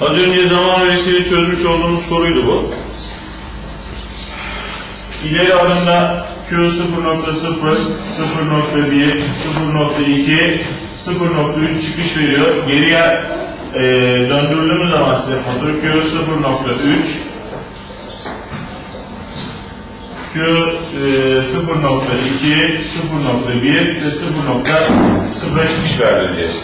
Az önce zaman öğresiyle çözmüş olduğumuz soruydu bu. İleri adımda Q 0.0, 0.1, 0.2, 0.3 çıkış veriyor. Geriye e, döndürdüğümüz zaman size fatura Q 0.3, Q e, 0.2, 0.1 ve 0.0'a çıkış verdireceğiz.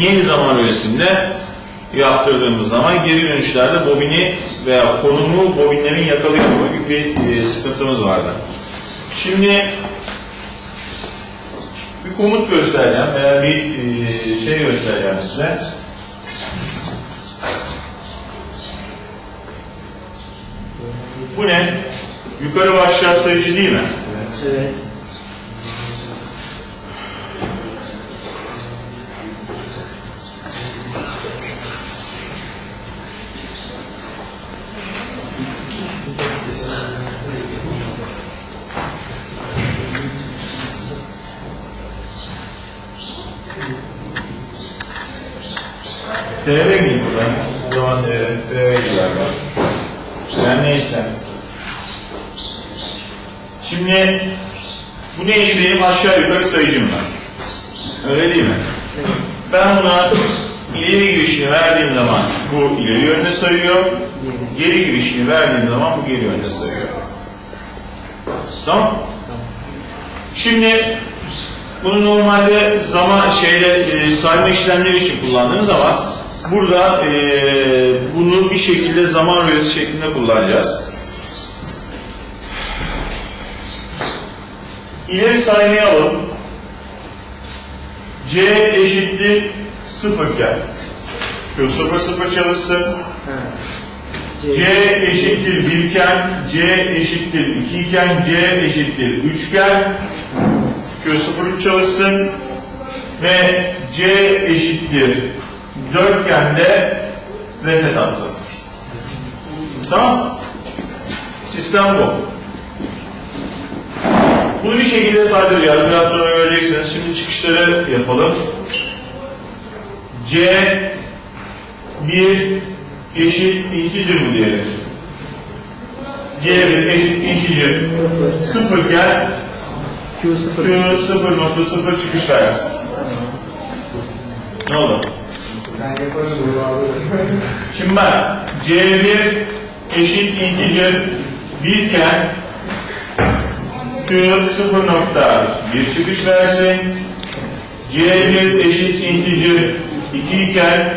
Yeni zaman öğresinde yaptırdığımız zaman geri dönüşlerde bobini veya konumu bobinlerin yakalayamama gibi bir e, sıkıntımız vardı. Şimdi bir komut göstereceğim veya bir e, şey göstereceğim size. Bu ne? Yukarı aşağı sayıcı değil mi? Evet. TV miydi buradan? O zaman TV'ydi galiba. Yani neyse. Şimdi bu neydi benim aşağı yukarı sayıcım var. Öyle değil mi? Ben buna ileri girişini verdiğim zaman bu ileri yönde sayıyor. Geri girişini verdiğim zaman bu geri yönde sayıyor. Tamam? Şimdi bunu normalde zaman şeyle e, sayma işlemleri için kullandığınız zaman burada e, bunu bir şekilde zaman rölesi şeklinde kullanacağız. İleri saymayı alalım. C eşittir 0 iken şu 0 0 çalışsın. C. Eşittir 1 iken, C eşittir 2 iken, C eşittir 3 iken Q03 çalışsın ve C eşittir 4 iken de reset atsın. Tamam Sistem bu. Bunu bir şekilde saydıracağız. Biraz sonra göreceksiniz. Şimdi çıkışları yapalım. C 1 eşit integer mi diyelim? C1 eşit integer Sıfır. 0 iken Q sıfır. Q 0.0 çıkış versin. Ne oldu? Şimdi ben C1 eşit integer 1 iken Q 0.1 çıkış versin. C1 eşit integer 2 iken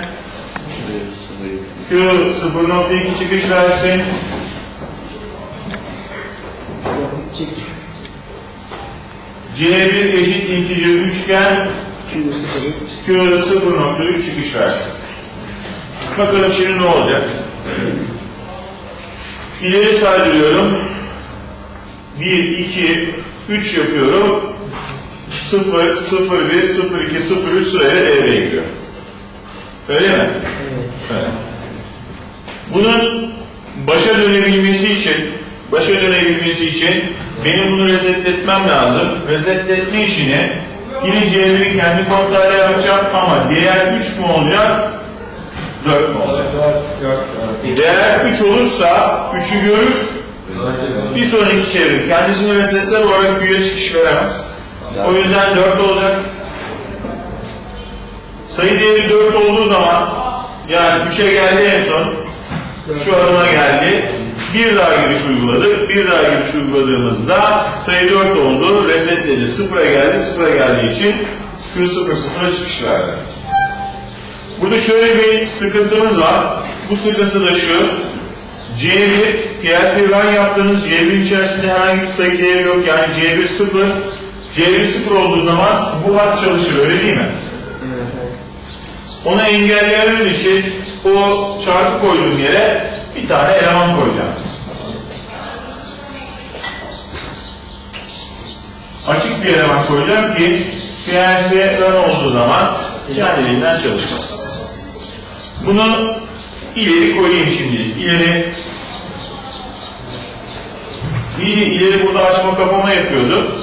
Q 0.2 çıkış versin. Çek. C1 eşit integer 3 iken Q sıfır. Q 0.3 çıkış versin. Bakalım şimdi ne olacak? İleri saydırıyorum. 1, 2, 3 yapıyorum. 0, 0, 1, 0, 2, 0, 3 sırayla devreye giriyor. Öyle mi? Evet. Evet. Bunun başa dönebilmesi için, başa dönebilmesi için benim bunu resetletmem lazım. Resetletme işini yine C1'i kendi kontrolü yapacağım ama değer 3 mü olacak? 4 mü olacak? Değer 3 olursa 3'ü görür, bir sonraki çevir. Kendisini resetler olarak büyüye çıkış veremez. O yüzden 4 olacak. Sayı değeri 4 olduğu zaman yani 3'e geldi en son şu adıma geldi. Bir daha giriş uyguladık. Bir daha giriş uyguladığımızda sayı 4 oldu. Resetledi. Sıfıra geldi. Sıfıra geldiği için Q 0 sıfıra çıkış verdi. Burada şöyle bir sıkıntımız var. Bu sıkıntı da şu. C1 piyasa run yaptığınız C1 içerisinde herhangi bir sayı değeri yok. Yani C1 sıfır. C1 sıfır olduğu zaman bu hat çalışır. Öyle değil mi? Onu engellememiz için o çarpı koyduğum yere bir tane eleman koyacağım. Açık bir eleman koyacağım ki PLC run olduğu zaman kendiliğinden çalışmasın. Bunu ileri koyayım şimdi. İleri İyi, ileri burada açma kapama yapıyordu.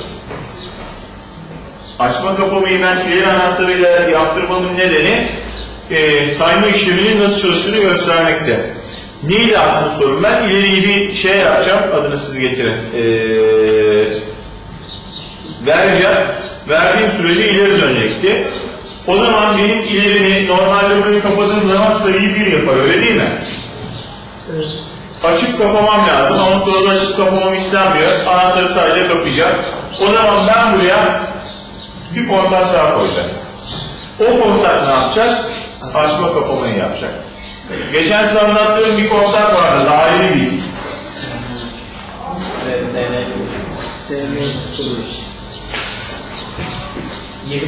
Açma kapamayı ben ileri anahtarıyla yaptırmamın nedeni e, sayma işleminin nasıl çalıştığını göstermekte. Neydi aslında sorun? Ben ileriyi bir şey yapacağım, adını siz getirin. E, vereceğim, verdiğim sürece ileri dönecekti. O zaman benim ilerini normalde burayı kapadığım zaman sayıyı bir yapar, öyle değil mi? Evet. Açıp kapamam lazım ama sonra da açıp kapamam istenmiyor. Anahtarı sadece kapayacak. O zaman ben buraya bir kontak daha koyacağım. O kontak ne yapacak? Açma kapamayı yapacak. Geçen size anlattığım bir kontak vardı, daire değil.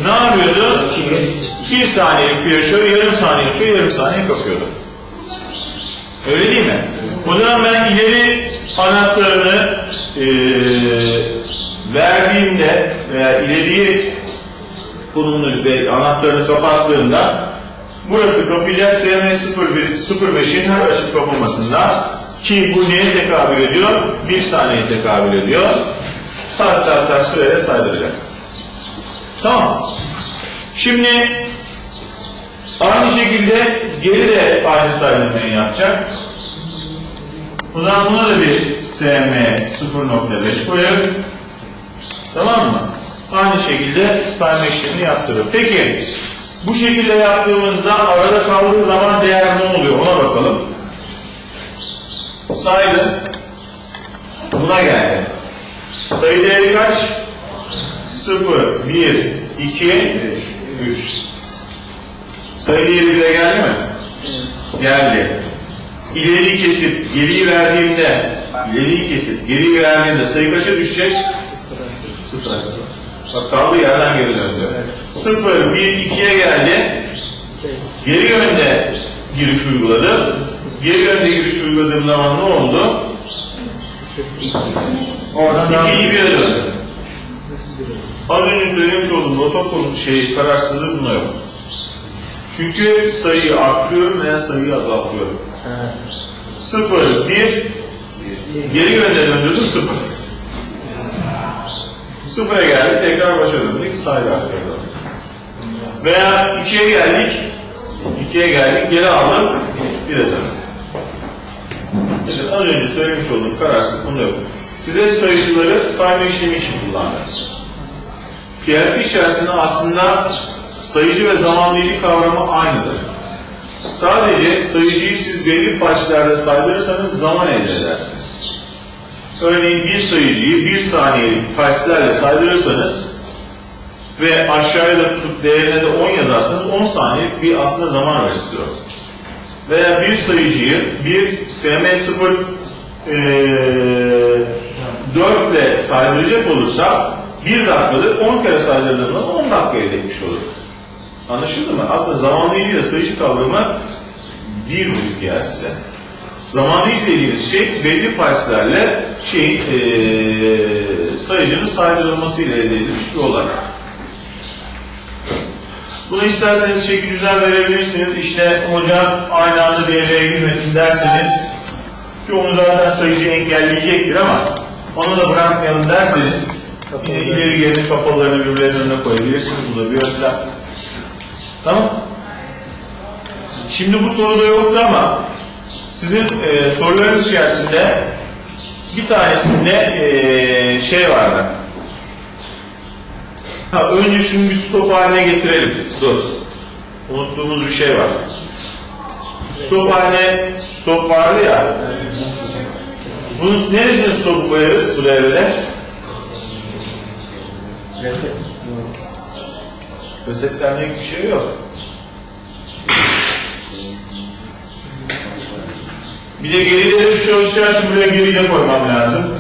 Ne yapıyordu? Bir saniyelik flaşör, yarım saniye açıyor, yarım saniye kapıyordu. Öyle değil mi? O ben ileri anahtarını eee verdiğimde veya ileriye konumunu ve anahtarını kapattığımda burası kapayacak SM01 05'in her açık kapamasında ki bu neye tekabül ediyor? Bir saniye tekabül ediyor. Tak tak tak sıraya saydıracak. Tamam. Şimdi aynı şekilde geri de aynı saydırmayı yapacak. O zaman buna da bir SM 0.5 koyalım. Tamam mı? Aynı şekilde sayma işlemini yaptırıyor. Peki bu şekilde yaptığımızda arada kaldığı zaman değer ne oluyor ona bakalım. Saydı. Buna geldi. Sayı değeri kaç? 0, 1, 2, 3. Sayı değeri 1'e geldi mi? Geldi. İleriyi kesip geriyi verdiğimde, ileriyi kesip geriyi verdiğimde sayı kaça düşecek? Sıfır. Bak kaldığı yerden geri döndü. Sıfır, bir, ikiye geldi. Geri yönde giriş uyguladı. Geri yönde giriş uyguladığım zaman ne oldu? Oradan devam İkiyi bire döndü. Nasıl bir Az önce söylemiş olduğum protokol şey kararsızlığı buna yok. Çünkü sayıyı arttırıyorum veya sayıyı azaltıyorum. Ha. Sıfır, bir, geri yönde döndürdüm sıfır. Sıfıra geldik, tekrar başa döndük, sayı arttırdım. Veya ikiye geldik, ikiye geldik, geri aldım, bire döndüm. Evet, az önce söylemiş olduğum kararsızlık bunda yok. Size sayıcıları sayma işlemi için kullandınız. PLC içerisinde aslında sayıcı ve zamanlayıcı kavramı aynıdır. Sadece sayıcıyı siz belli başlarda saydırırsanız zaman elde edersiniz. Örneğin bir sayıcıyı bir saniyelik parslerle saydırırsanız ve aşağıya da tutup değerine de 10 yazarsanız 10 saniyelik bir aslında zaman restore. Veya bir sayıcıyı bir SM0 eee 4 ile saydıracak olursa 1 dakikadır 10 kere saydırdığında 10 dakika elde etmiş olur. Anlaşıldı mı? Aslında zamanlayıcı ile sayıcı kavramı bir bu piyasada. Zamanlayıcı dediğimiz şey belli parslerle şeyin eee sayıcının saydırılması ile elde edilmiş bir olay. Bunu isterseniz şekil düzen verebilirsiniz. İşte hocam aynı anda devreye girmesin derseniz ki onu zaten sayıcı engelleyecektir ama onu da bırakmayalım derseniz yine ileri geri kapalılarını birbirlerinin önüne koyabilirsiniz. Bu da bir yöntem. Tamam. Şimdi bu soruda yoktu ama sizin e, sorularınız içerisinde bir tanesinde e, şey vardı. Ha, önce şunu bir stop haline getirelim. Dur. Unuttuğumuz bir şey var. Stop haline stop vardı ya. Bunun neresine stop koyarız bu devrede? Reset. Yok. Resetlenecek bir şey yok. Bir de gerileri şu çalışacağı için buraya geri de koymam lazım.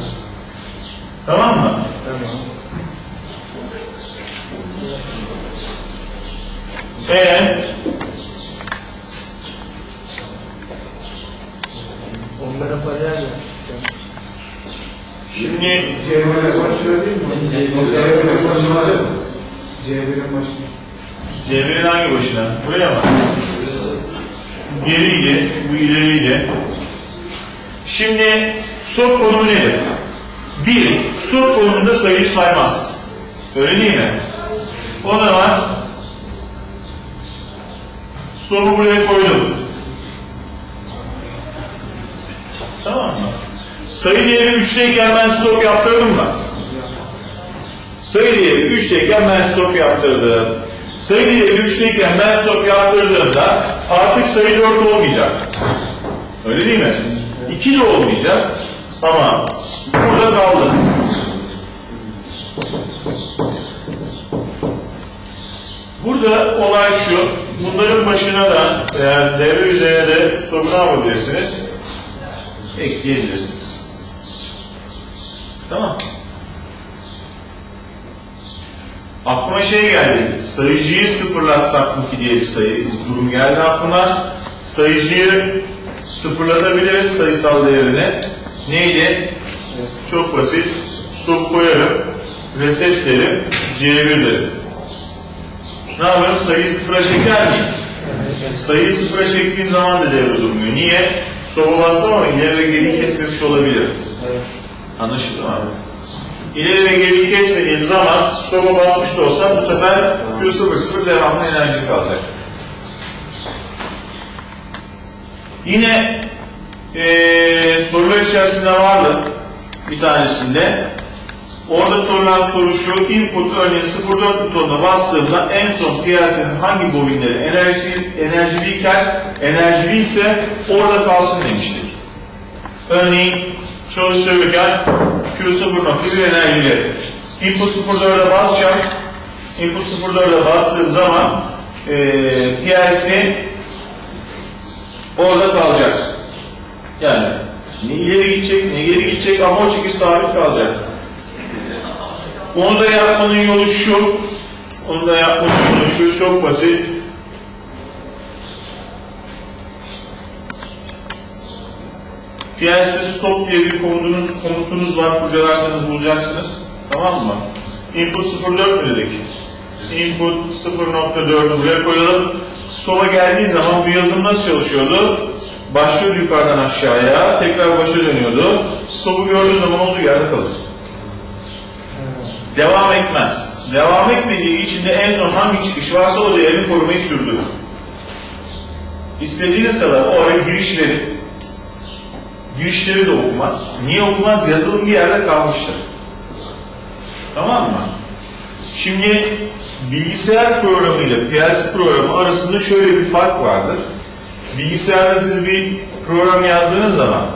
Tamam mı? Tamam. Ee, Onlara para vermez. şimdi C1'e başlıyor değil mi? C1'e başlıyor? C1'e başlıyor. Cemre'nin hangi başına? Buraya mı? Geriydi, bu ileriydi. Şimdi stop konumu nedir? Bir, stop konumunda sayıyı saymaz. Öyle değil mi? O zaman Stopu buraya koydum. Tamam mı? Sayı değeri 3'teyken ben stop yaptırdım mı? Sayı değeri 3'teyken ben stop yaptırdım. Sayı değeri 3'teyken ben stop yaptırdığımda artık sayı 4 olmayacak. Öyle değil mi? 2 de olmayacak. Ama burada kaldı. Burada olay şu, bunların başına da eğer devre üzerine de stop ne yapabilirsiniz? Ekleyebilirsiniz. Tamam. Aklıma şey geldi, sayıcıyı sıfırlatsak mı ki diye bir sayı durum geldi aklıma. Sayıcıyı sıfırlatabiliriz sayısal değerini. Neydi? Çok basit. Stop koyarım, reset derim, C1 derim. Ne yaparım? Sayıyı sıfıra çeker miyim? Sayıyı sıfıra çektiğin zaman da devre durmuyor. Niye? Soba bassam ama ileri ve geri kesmemiş olabilir. Evet. Anlaşıldı mı abi? İleri ve geri kesmediğim zaman stop'a basmış da olsam bu sefer Q00 devamlı enerji kalacak. Yine eee sorular içerisinde vardı bir tanesinde. Orada sorulan soru şu, input örneğin 04 butonuna bastığımda en son PLC'nin hangi bobinleri enerji, enerjiliyken enerjili ise orada kalsın demiştik. Örneğin çalıştırırken Q0.1 enerjili. Input 04'e basacağım. Input 04'e bastığım zaman eee PLC orada kalacak. Yani ne ileri gidecek ne geri gidecek ama o çekiş sabit kalacak. Onu da yapmanın yolu şu. Onu da yapmanın yolu şu. Çok basit. PLC stop diye bir komutunuz, komutunuz var. Kurcalarsanız bulacaksınız. Tamam mı? Input 04 mü dedik? Input 0.4'ü buraya koyalım. Stop'a geldiği zaman bu yazılım nasıl çalışıyordu? Başlıyordu yukarıdan aşağıya, tekrar başa dönüyordu. Stop'u gördüğü zaman olduğu yerde kalır. Devam etmez. Devam etmediği için de en son hangi çıkış varsa o değerini korumayı sürdürür. İstediğiniz kadar o ara girişleri girişleri de okumaz. Niye okumaz? Yazılım bir yerde kalmıştır. Tamam mı? Şimdi bilgisayar programı ile PLC programı arasında şöyle bir fark vardır. Bilgisayarda siz bir program yazdığınız zaman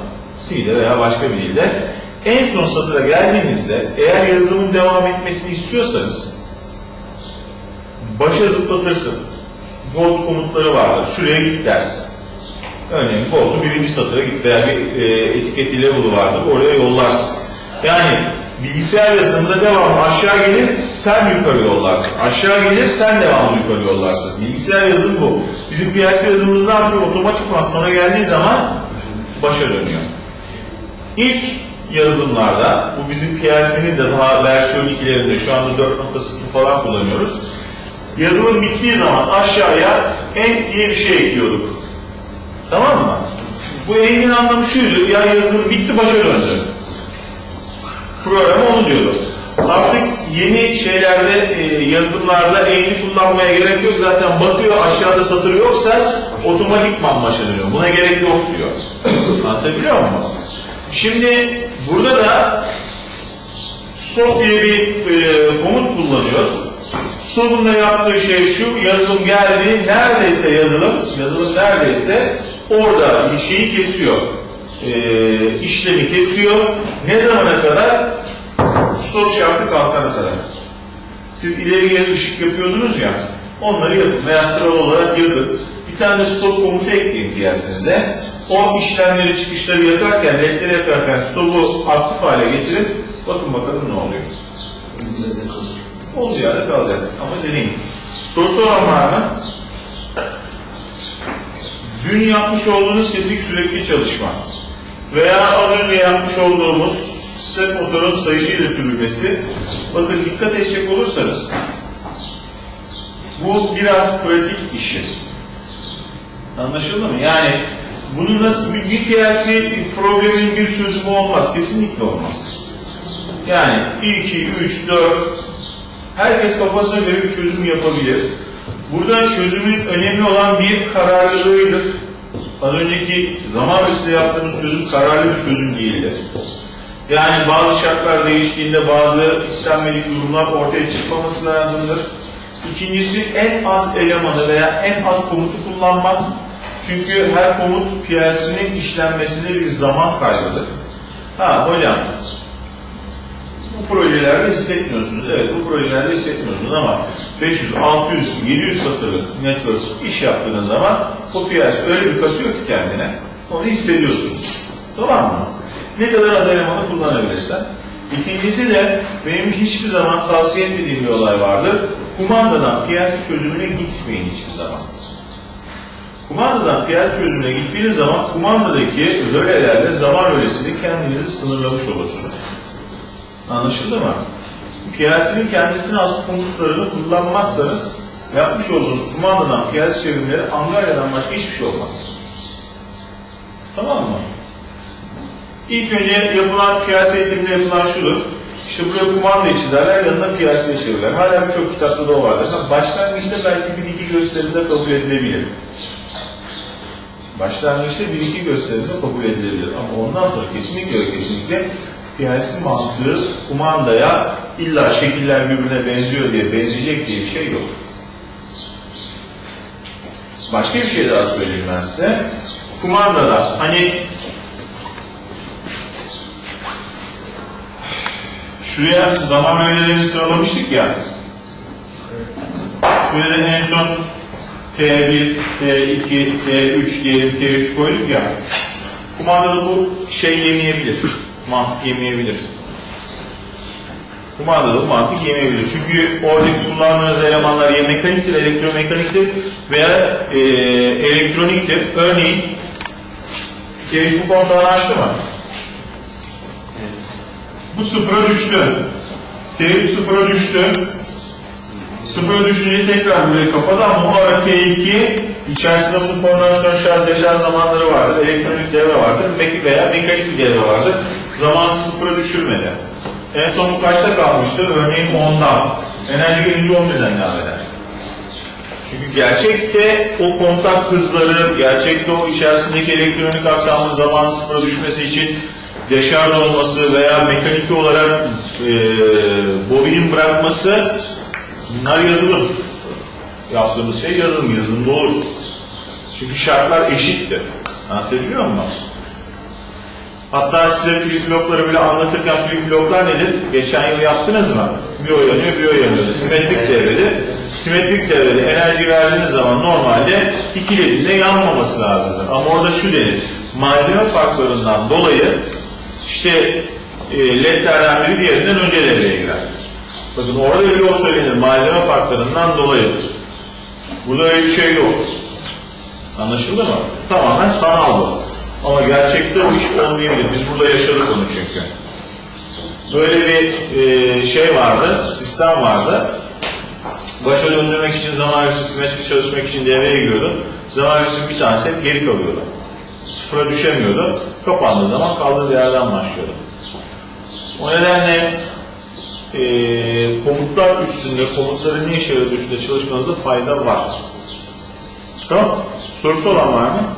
C'de veya başka bir dilde en son satıra geldiğinizde eğer yazılımın devam etmesini istiyorsanız başa zıplatırsın. Gold komutları vardır. Şuraya git dersin. Örneğin Gold'u birinci satıra git veya bir e, etiketi level'ı vardır. Oraya yollarsın. Yani bilgisayar yazılımında devamlı aşağı gelir, sen yukarı yollarsın. Aşağı gelir, sen devamlı yukarı yollarsın. Bilgisayar yazılımı bu. Bizim PLC yazılımımız ne yapıyor? Otomatikman sonra geldiği zaman başa dönüyor. İlk yazılımlarda, bu bizim PLC'nin de daha versiyon 2'lerinde, şu anda 4.0 falan kullanıyoruz. Yazılım bittiği zaman aşağıya end diye bir şey ekliyorduk. Tamam mı? Bu end'in anlamı şuydu, ya yazılım bitti başa döndü. Program onu diyordu. Artık yeni şeylerde, e, yazılımlarda end'i kullanmaya gerek yok. Zaten bakıyor aşağıda satır yoksa otomatikman başa dönüyor. Buna gerek yok diyor. Anlatabiliyor muyum? Şimdi burada da stop diye bir e, komut kullanıyoruz. Stop'un da yaptığı şey şu, yazılım geldi, neredeyse yazılım, yazılım neredeyse orada bir şeyi kesiyor. E, işlemi kesiyor. Ne zamana kadar? Stop şartı kalkana kadar. Siz ileri geri ışık yapıyordunuz ya, onları yapın veya sıralı olarak yapın. Bir tane stop komutu ekleyin diyersenize. O işlemleri, çıkışları yakarken, ledleri yakarken stopu aktif hale getirin. Bakın bakalım ne oluyor. Olduğu yerde kalacak ama deneyin. Sorusu olan var mı? Dün yapmış olduğunuz kesik sürekli çalışma veya az önce yapmış olduğumuz step motorun sayıcıyla sürülmesi. Bakın dikkat edecek olursanız bu biraz pratik işi. Anlaşıldı mı? Yani bunun nasıl bir, PLC problemin bir çözümü olmaz. Kesinlikle olmaz. Yani 1, 2, 3, 4 herkes kafasına göre bir çözüm yapabilir. Burada çözümün önemli olan bir kararlılığıdır. Az önceki zaman öncesinde yaptığımız çözüm kararlı bir çözüm değildi. Yani bazı şartlar değiştiğinde bazı istenmedik durumlar ortaya çıkmaması lazımdır. İkincisi en az elemanı veya en az komutu kullanmak. Çünkü her komut PLC'nin işlenmesinde bir zaman kaybıdır. Ha hocam bu projelerde hissetmiyorsunuz. Evet bu projelerde hissetmiyorsunuz ama 500, 600, 700 satırlık network iş yaptığınız zaman o piyasa öyle bir kasıyor ki kendine onu hissediyorsunuz. Tamam mı? Ne kadar az elemanı kullanabilirsen. İkincisi de benim hiçbir zaman tavsiye etmediğim bir olay vardır. Kumandadan piyasa çözümüne gitmeyin hiçbir zaman. Kumandadan piyasa çözümüne gittiğiniz zaman kumandadaki rölelerle zaman rölesiyle kendinizi sınırlamış olursunuz. Anlaşıldı mı? PLC'nin kendisine az komutlarını kullanmazsanız yapmış olduğunuz kumandadan PLC çevrimleri Angarya'dan başka hiçbir şey olmaz. Tamam mı? İlk önce yapılan PLC eğitiminde yapılan şudur. İşte buraya kumandayı çizerler, yanına PLC'ye çevirirler. Hala birçok kitapta da o vardır. Ama Başlangıçta belki bir iki gösterimde kabul edilebilir. Başlangıçta bir iki gösterimde kabul edilebilir. Ama ondan sonra kesinlikle ve kesinlikle PLC mantığı kumandaya illa şekiller birbirine benziyor diye benzeyecek diye bir şey yok. Başka bir şey daha söyleyeyim ben size. Kumandada hani şuraya zaman öğelerini sıralamıştık ya. Şuraya da en son T1, T2, T3 diyelim T3 koyduk ya. Kumandada bu şey yemeyebilir. Mantık yemeyebilir. Kumandada bu mantık yemeyebilir. Çünkü oradaki kullandığınız elemanlar ya mekaniktir, elektromekaniktir veya e, elektroniktir. Örneğin T3 bu konuda açtı mı? Bu sıfıra düştü. T3 sıfıra düştü. Sıfıra düşünce tekrar burayı kapadı ama o ara T2 içerisinde bu koordinasyon şarj deşarj zamanları vardır, elektronik devre vardır veya mekanik bir devre vardır. Zamanı sıfıra düşürmedi. En son bu kaçta kalmıştır? Örneğin 10'dan. Enerji gelince 11'den devam eder. Çünkü gerçekte o kontak hızları, gerçekte o içerisindeki elektronik aksamın zamanı sıfıra düşmesi için deşarj olması veya mekanik olarak e, bobinin bırakması bunlar yazılım. Yaptığımız şey yazılım, yazılımda olur. Çünkü şartlar eşittir. Anlatabiliyor muyum? Hatta size flip-flopları bile anlatırken flip-floplar nedir? Geçen yıl yaptınız mı? Bir o bir o. Simetrik devredir. Simetrik devrede enerji verdiğiniz zaman normalde iki ledinde yanmaması lazımdır. Ama orada şu denir. Malzeme farklarından dolayı işte e, ledlerden diğerinden önce devreye girer. Bakın orada öyle o söylenir. Malzeme farklarından dolayı. Burada öyle bir şey yok. Anlaşıldı mı? Tamamen sanal bu. Ama gerçekte bu iş olmayabilir. Biz burada yaşadık onu çünkü. Böyle bir e, şey vardı, sistem vardı. Başa döndürmek için zaman simetrik çalışmak için devreye giriyordu. Zaman öncesi bir tanesi hep geri kalıyordu. Sıfıra düşemiyordu. Kapandığı zaman kaldığı yerden başlıyordu. O nedenle e, komutlar üstünde, komutların ne işe yaradığı üstünde çalışmanızda fayda var. Tamam. Sorusu olan var mı?